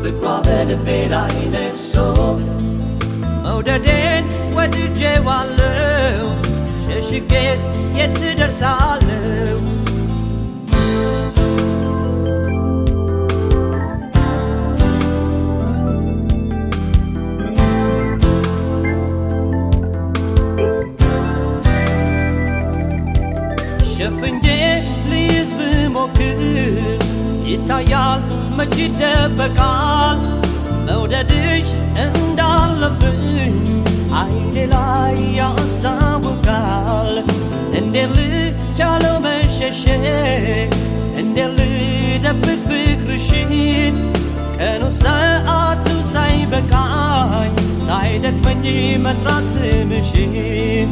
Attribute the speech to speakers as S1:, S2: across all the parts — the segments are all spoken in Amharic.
S1: ፍቅሯ በልቤ ላይ ነግሶ
S2: መውደዴን ወድጄዋለሁ ሸሽጌስ የት ደርሳለሁ ሸፍኜ ልይዝ ብሞክር ይታያል መች ይደበቃል? መውደድሽ እንዳለብኝ አይኔ ላይ ያስታውቃል። እንዴት ልቻለው መሸሸግ እንዴት ልደብቅ ፍቅርሽን ቀኑ ሰዓቱ ሳይበቃኝ ሳይደክመኝ መጥራት ስምሽን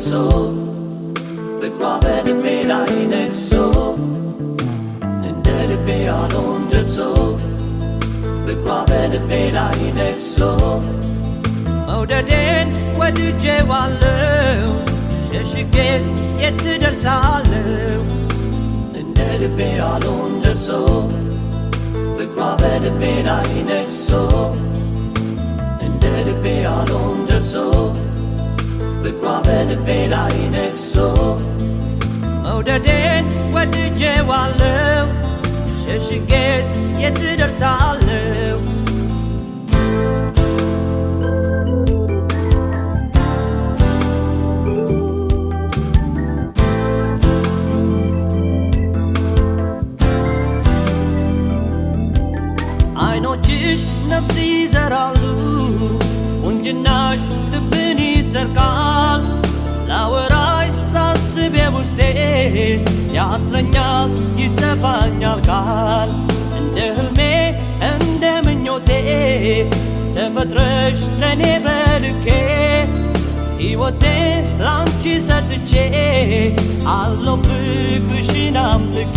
S2: so Beklave de mira
S1: in exo Nende de pea donde so Beklave de mira in exo den ve düce vallu
S2: Şeşi gez yetti der salu
S1: Nende de pea ደርሶ ፍቅሯ በልቤ ላይ ነግሶ እንደ ልቤ ያለውን ደርሶ ፍቅሯ በልቤ ላይ ነግሶ።
S2: መውደዴን ወድጄዋለሁ ሸሽጌስ የት ደርሳለሁ አይኖችሽ ነፍስ ይዘራሉ። ቁንጅናሽ ልብን ይሰርቃል። ላወራሽ ሳስብ ውስጤ ያጥረኛል ይተፋኛል ቃል። እንደ ህልሜ እንደ ምኞቴ ተፈጥረሽ ለእኔ በልኬ ሕይወቴ ላንቺ ሰጥቼ አለው ፍቅርሽን አምልኬ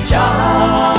S1: 家。